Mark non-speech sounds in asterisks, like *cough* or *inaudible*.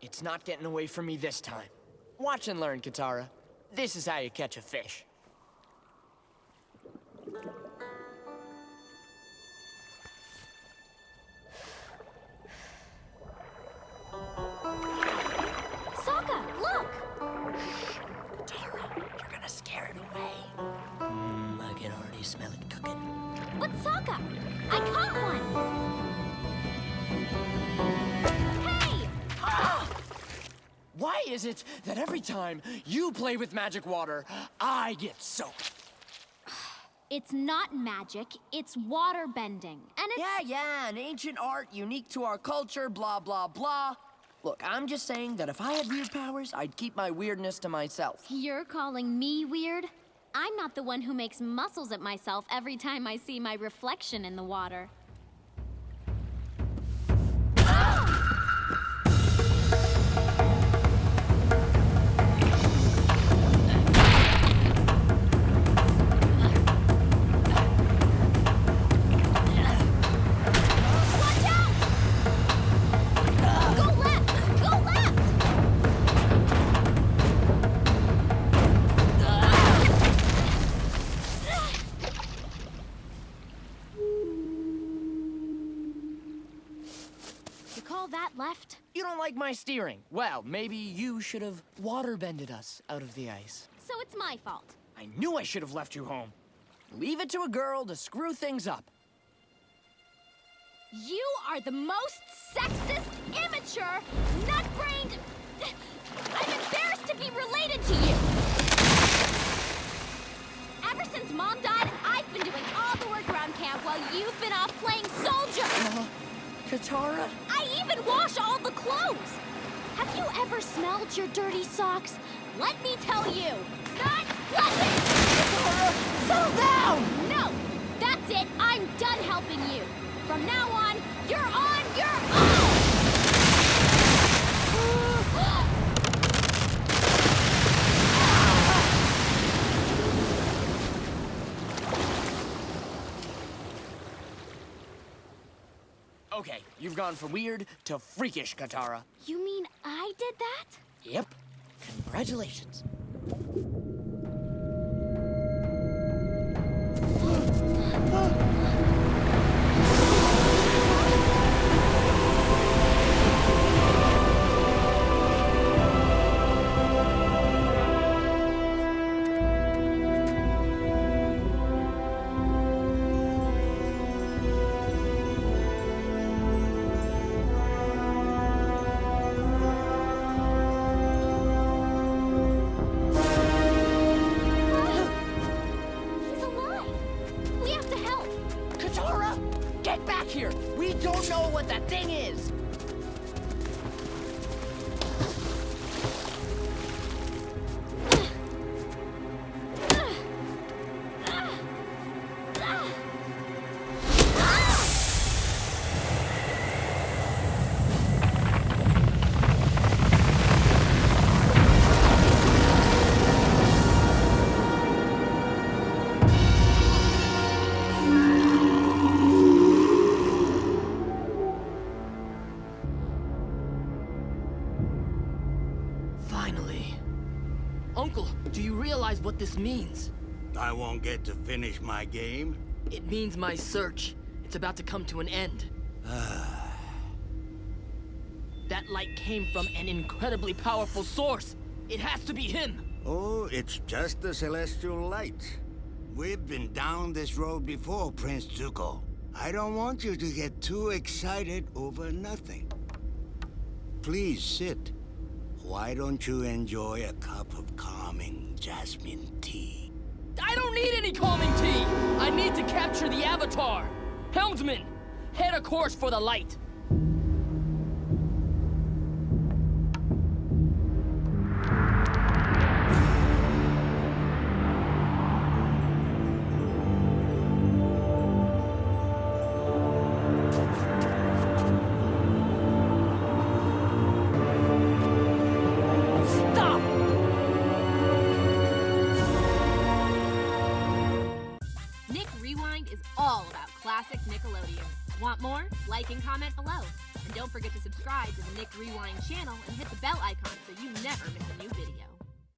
It's not getting away from me this time. Watch and learn, Katara. This is how you catch a fish. Sokka, look! Katara, you're gonna scare it away. Mmm, I can already smell it cooking. But Sokka, I caught one! Is it that every time you play with magic water, I get soaked? *sighs* It's not magic, it's water bending. And it's. Yeah, yeah, an ancient art unique to our culture, blah, blah, blah. Look, I'm just saying that if I had weird powers, I'd keep my weirdness to myself. You're calling me weird? I'm not the one who makes muscles at myself every time I see my reflection in the water. Left? You don't like my steering? Well, maybe you should have water-bended us out of the ice. So it's my fault. I knew I should have left you home. Leave it to a girl to screw things up. You are the most sexist, immature, nut-brained... I'm embarrassed to be related to you! Ever since Mom died, I've been doing all the work around camp while you've been off playing soldier! Uh, Katara? I even wash all the clothes! Have you ever smelled your dirty socks? Let me tell you, Okay, you've gone from weird to freakish, Katara. You mean I did that? Yep. Congratulations. Katara! Get back here! We don't know what that thing is! Realize what this means? I won't get to finish my game. It means my search. It's about to come to an end. *sighs* that light came from an incredibly powerful source. It has to be him. Oh, it's just the celestial light. We've been down this road before, Prince Zuko. I don't want you to get too excited over nothing. Please sit. Why don't you enjoy a cup of calming jasmine tea? I don't need any calming tea. I need to capture the Avatar. Helmsman, head a course for the light. Rewind is all about classic Nickelodeon. Want more? Like and comment below. And don't forget to subscribe to the Nick Rewind channel and hit the bell icon so you never miss a new video.